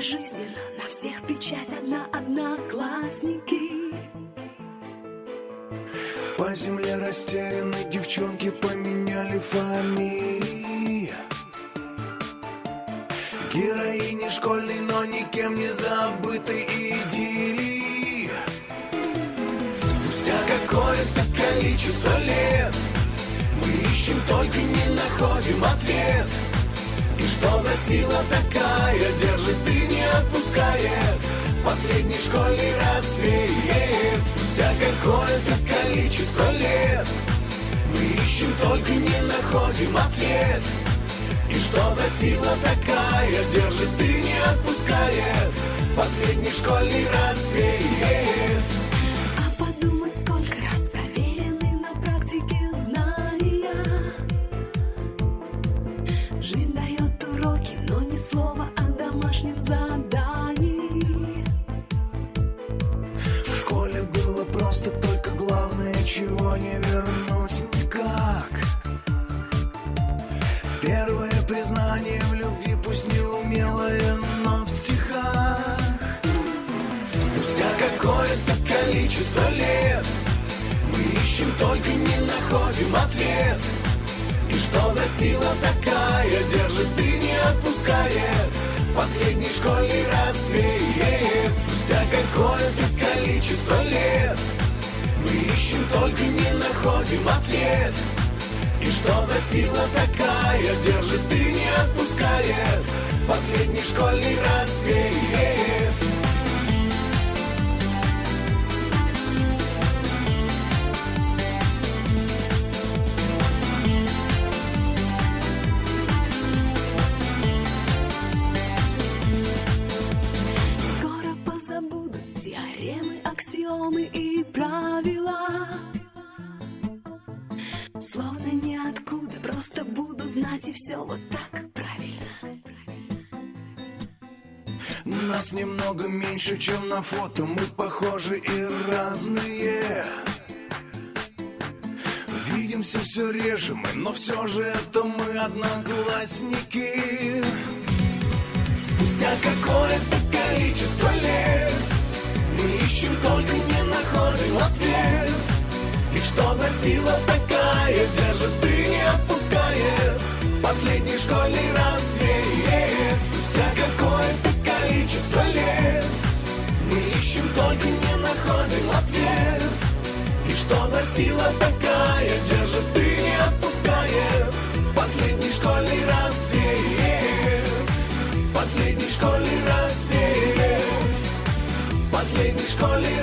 пожизненно на всех печать одна одноклассники. По земле растеряны девчонки поменяли фамилии Героини школьной, но никем не забытой идиллии Спустя какое-то количество лет Мы ищем, только не находим ответ. И что за сила такая держит отпускает Последний школьный рассвет. Спустя какое-то количество лет Мы ищем, только не находим ответ. И что за сила такая держит и не отпускает. Последний школьный рассвет. А подумать, сколько раз проверены на практике знания. Жизнь дает главное, чего не вернуть. Никак Первое признание в любви, пусть неумелое, но в стихах. Спустя какое-то количество лет Мы ищем, только не находим ответ. И что за сила такая держит и не отпускает. Последний школьный рассвет Спустя какое-то количество лет Ищем, только не находим ответ? И что за сила такая? Держит и не отпускает. Последний школьный рассвет Скоро позабудут теоремы, аксиомы и правила. Словно ниоткуда, просто буду знать и все вот так правильно. Нас немного меньше, чем на фото Мы похожи и разные. Видимся все реже мы, но все же это мы одноклассники. Спустя какое-то количество лет ищем, только не находим ответ. И что за сила такая держит и не отпускает? Последний школьный рассвет Спустя какое-то количество лет. Мы ищем, только не находим ответ. И что за сила такая держит и Последний